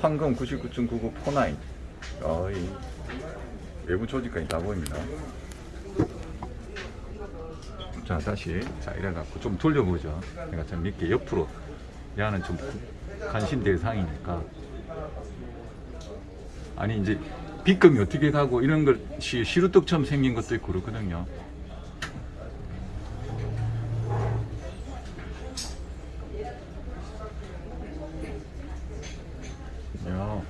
황금 99.99 포나인. 어이 외부 조직까지 다 보입니다. 자 다시. 자 이래갖고 좀 돌려보죠. 내가 좀 믿게 옆으로. 얘는 좀 관심 대상이니까. 아니 이제 빗금이 어떻게 가고 이런 것이 시루떡처럼 생긴 것도 있고 그렇거든요 야.